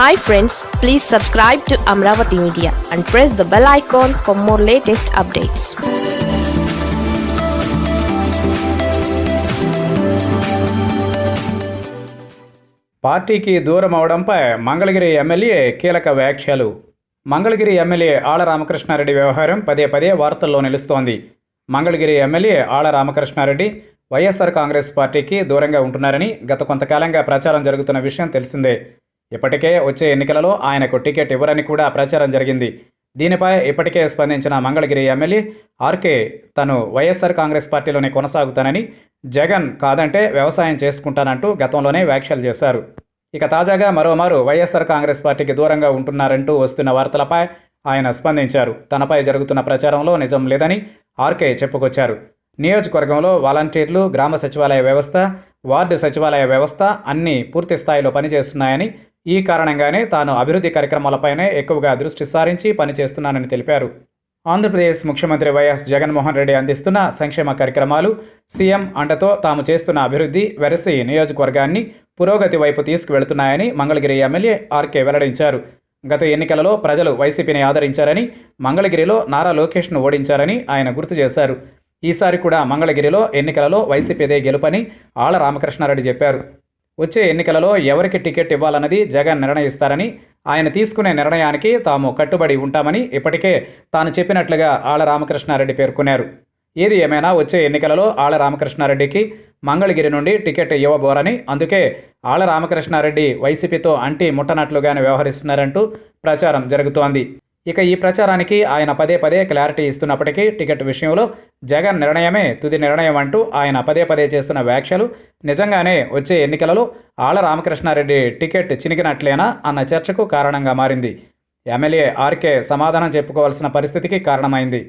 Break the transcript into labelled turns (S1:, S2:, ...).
S1: Hi friends please subscribe to Amaravati media and press the bell icon for more latest updates
S2: పార్టీకి దూరం అవడంపై Mangalagiri MLA కీలక వ్యాఖ్యలు. Mangalagiri MLA ఆళ్ళ రామకృష్ణారెడ్డి వ్యవహారం పదే పదే వార్తల్లో నిలుస్తోంది. మంగళగిరి ఎమ్మెల్యే ఆళ్ళ రామకృష్ణారెడ్డి వైఎస్ఆర్ కాంగ్రెస్ పార్టీకి దూరంగా ఉంటున్నారని గత కొంతకాలంగా ప్రచారం జరుగుతున్న విషయం తెలిసిందే. ఇప్పటికే వచ్చే ఎన్నికలలో ఆయనకు టికెట్ ఇవ్వరని కూడా ప్రచారం జరిగింది. దీనిపై ఇప్పటికే స్పందించిన మంగళగిరి ఎమ్మెల్యే ఆర్కే తను వైఎస్ఆర్ కాంగ్రెస్ పార్టీలోనే కొనసాగుతానని జగన్ కాదంటే వ్యవసాయం చేసుకుంటానంటూ గతంలోనే వ్యాఖ్యలు చేశారు. ఇక తాజాగా మరోమారు వైఎస్ఆర్ కాంగ్రెస్ పార్టీకి దూరంగా ఉంటున్నారంటూ వస్తున్న వార్తలపై ఆయన స్పందించారు. తనపై జరుగుతున్న ప్రచారంలో నిజం లేదని ఆర్కే చెప్పుకొచ్చారు. నియోజకవర్గంలో వాలంటీర్లు గ్రామ సచివాలయ వ్యవస్థ వార్డు సచివాలయ వ్యవస్థ అన్నీ పూర్తి స్థాయిలో పనిచేస్తున్నాయని ఈ కారణంగానే తాను అభివృద్ధి కార్యక్రమాలపైనే ఎక్కువగా దృష్టి సారించి పనిచేస్తున్నానని తెలిపారు. ఆంధ్రప్రదేశ్ ముఖ్యమంత్రి వైఎస్ జగన్మోహన్ రెడ్డి అందిస్తున్న సంక్షేమ కార్యక్రమాలు సీఎం అండతో తాము చేస్తున్న అభివృద్ధి వెరసి నియోజకవర్గాన్ని పురోగతి వైపు తీసుకువెళుతున్నాయని మంగళగిరి ఎమ్మెల్యే ఆర్కే వెల్లడించారు. గత ఎన్నికలలో ప్రజలు వైసీపీని ఆదరించారని మంగళగిరిలో నారా లోకేష్ను ఓడించారని ఆయన గుర్తు చేశారు. ఈసారి కూడా మంగళగిరిలో ఎన్నికలలో వైసీపీదే గెలుపని ఆళ్ళ రామకృష్ణారెడ్డి చెప్పారు. వచ్చే ఎన్నికలలో ఎవరికి టికెట్ ఇవ్వాలన్నది జగన్ నిర్ణయిస్తారని ఆయన తీసుకునే నిర్ణయానికి తాము కట్టుబడి ఉంటామని ఇప్పటికే తాను చెప్పినట్లుగా ఆళ్ళ రామకృష్ణారెడ్డి పేర్కొన్నారు. ఏది ఏమైనా వచ్చే ఎన్నికలలో ఆళ్ళ రామకృష్ణారెడ్డికి మంగళగిరి నుండి టికెట్ ఇవ్వబోరని అందుకే ఆళ్ళ రామకృష్ణారెడ్డి వైసీపీతో అంటి ముట్టనట్లుగానే వ్యవహరిస్తున్నారంటూ ప్రచారం జరుగుతోంది. ఇక ఈ ప్రచారానికి ఆయన పదే పదే క్లారిటీ ఇస్తున్నప్పటికీ టికెట్ విషయంలో జగన్ నిర్ణయమే తుది నిర్ణయం అంటూ ఆయన పదే పదే చేస్తున్న వ్యాఖ్యలు నిజంగానే వచ్చే ఎన్నికలలో ఆళ్ళ రామకృష్ణారెడ్డి టికెట్ చినిగినట్లేనా అన్న చర్చకు కారణంగా మారింది. ఎమ్మెల్యే ఆర్కే సమాధానం చెప్పుకోవాల్సిన పరిస్థితికి కారణమైంది.